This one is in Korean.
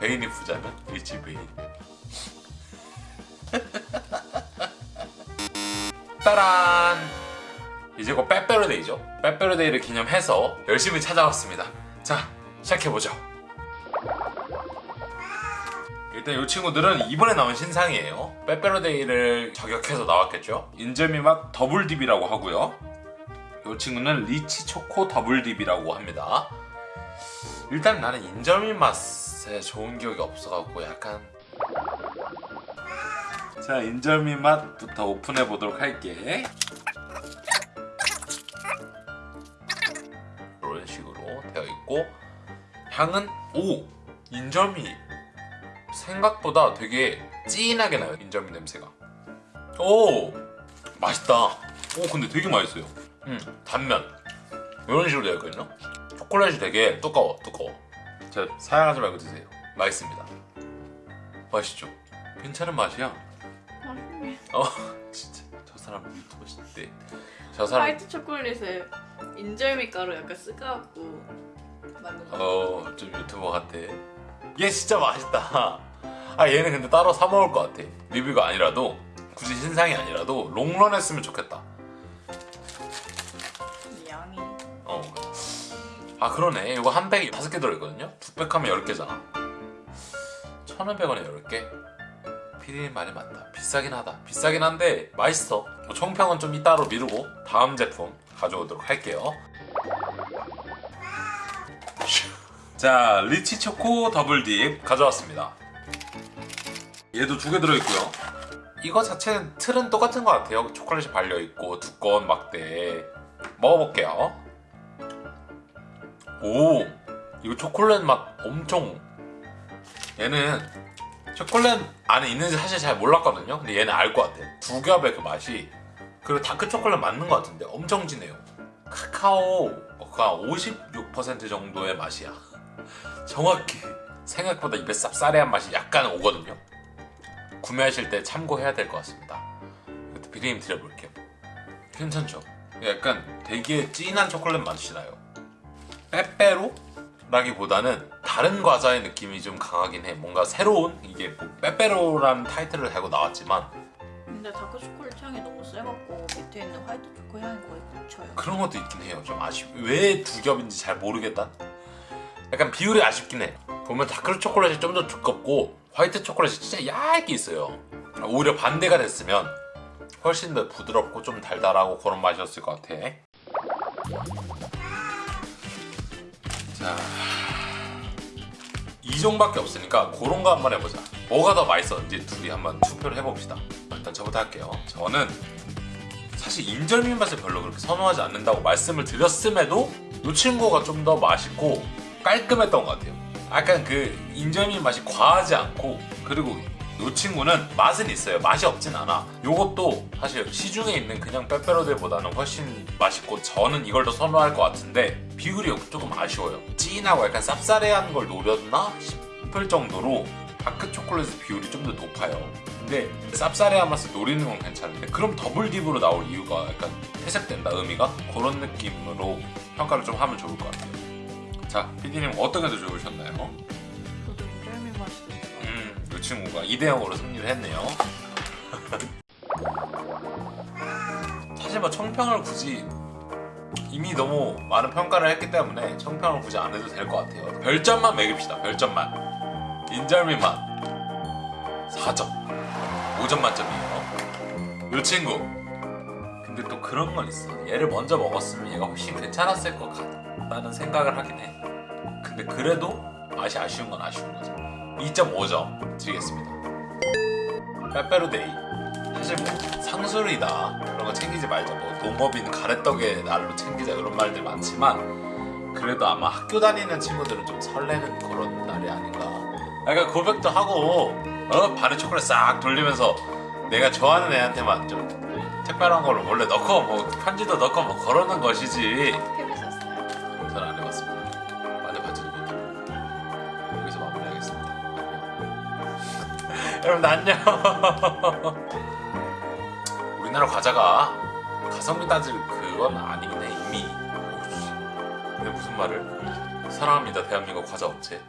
베인이 부자면 Rich 베인. 따란! 이제 곧 빼빼로데이죠. 빼빼로데이를 기념해서 열심히 찾아왔습니다. 자 시작해보죠. 일단 이 친구들은 이번에 나온 신상이에요. 빼빼로데이를 저격해서 나왔겠죠? 인절미 맛 double dip이라고 하고요. 이 친구는 rich 초코 double dip이라고 합니다. 일단 나는 인절미 맛 에 좋은 기억이 없어갖고 약간 자 인절미 맛부터 오픈해 보도록 할게. 이런 식으로 되어 있고 향은 오! 인절미! 생각보다 되게 진하게 나요 인절미 냄새가. 오! 맛있다. 오 근데 되게 맛있어요. 음 단면. 이런 식으로 되어 있거든요. 초콜릿이 되게 두꺼워 두꺼워 자 사양하지 말고 드세요. 맛있습니다. 맛있죠? 괜찮은 맛이야. 맛있네. 어 진짜. 저 사람 유튜버 시대. 저 사람 화이트 초콜릿에 인절미 가루 약간 쓰가갖고 만든 거. 어좀 유튜버 같아. 얘 진짜 맛있다. 아 얘는 근데 따로 사 먹을 것 같아. 리뷰가 아니라도 굳이 신상이 아니라도 롱런 했으면 좋겠다 아 그러네. 이거 한 팩이 다섯 개 들어있거든요? 두팩 하면 열 개잖아. 1,500원에 10개? 피디님 말이 맞다. 비싸긴 하다. 비싸긴 한데 맛있어. 뭐 총평은 좀 이따로 미루고 다음 제품 가져오도록 할게요. 자 리치 초코 더블딥 가져왔습니다. 얘도 두 개 들어있고요. 이거 자체는 틀은 똑같은 것 같아요. 초콜릿이 발려있고 두꺼운 막대 먹어볼게요 오 이거 초콜릿 맛 엄청. 얘는 초콜릿 안에 있는지 사실 잘 몰랐거든요. 근데 얘는 알 것 같아. 두 겹의 그 맛이. 그리고 다크 초콜릿 맞는 것 같은데 엄청 진해요. 카카오가 56% 정도의 맛이야. 정확히 생각보다 입에 쌉싸래한 맛이 약간 오거든요. 구매하실 때 참고해야 될 것 같습니다. 비리님 드려볼게요. 괜찮죠? 약간 되게 진한 초콜릿 맛이 나요 빼빼로? 라기보다는 다른 과자의 느낌이 좀 강하긴 해. 뭔가 새로운 이게 뭐 빼빼로라는 타이틀을 달고 나왔지만. 근데 다크 초콜릿 향이 너무 세갖고 밑에 있는 화이트 초코 향이 거의 묻혀요. 그런 것도 있긴 해요. 좀 아쉽 왜 두 겹인지 잘 모르겠다. 약간 비율이 아쉽긴 해. 보면 다크 초콜릿이 좀 더 두껍고 화이트 초콜릿이 진짜 얇게 있어요. 오히려 반대가 됐으면 훨씬 더 부드럽고 좀 달달하고 그런 맛이었을 것 같아 자, 이 종밖에 없으니까 그런 거 한번 해보자. 뭐가 더 맛있었는지 둘이 한번 투표를 해봅시다. 일단 저부터 할게요. 저는 사실 인절미 맛을 별로 그렇게 선호하지 않는다고 말씀을 드렸음에도 이 친구가 좀 더 맛있고 깔끔했던 것 같아요. 약간 그 인절미 맛이 과하지 않고 그리고 이 친구는 맛은 있어요. 맛이 없진 않아. 요것도 사실 시중에 있는 그냥 빼빼로들보다는 훨씬 맛있고 저는 이걸 더 선호할 것 같은데 비율이 조금 아쉬워요. 진하고 약간 쌉싸래한 걸 노렸나 싶을 정도로 다크 초콜릿의 비율이 좀 더 높아요. 근데 쌉싸래한 맛을 노리는 건 괜찮은데 그럼 double dip으로 나올 이유가 약간 퇴색된다 의미가 그런 느낌으로 평가를 좀 하면 좋을 것 같아요. 자, PD님 어떤 게더 좋으셨나요? 친구가 2대 0으로 승리를 했네요. 사실 뭐 청평을 굳이 이미 너무 많은 평가를 했기 때문에 청평을 굳이 안 해도 될 것 같아요. 별점만 매깁시다. 별점만. 인절미 맛 4점. 5점 만점이에요. 이 친구. 근데 또 그런 건 있어. 얘를 먼저 먹었으면 얘가 훨씬 괜찮았을 것 같다는 생각을 하긴 해. 근데 그래도 맛이 아쉬운 건 아쉬운 거죠. 2.5점 드리겠습니다. 빼빼로데이. 사실 뭐 상술이다 그런 거 챙기지 말자. 뭐 농업인 가래떡의 날로 챙기자 이런 말들 많지만 그래도 아마 학교 다니는 친구들은 좀 설레는 그런 날이 아닌가. 약간 고백도 하고 어 반에 초콜릿 싹 돌리면서 내가 좋아하는 애한테만 좀 특별한 걸 원래 넣고 뭐 편지도 넣고 뭐 그러는 것이지. 해보셨어요? 전 안 해봤습니다. 여러분 안녕. 우리나라 과자가 가성비 따질 그건 아니긴 해 이미. 근데 무슨 말을? 사랑합니다 대한민국 과자 업체.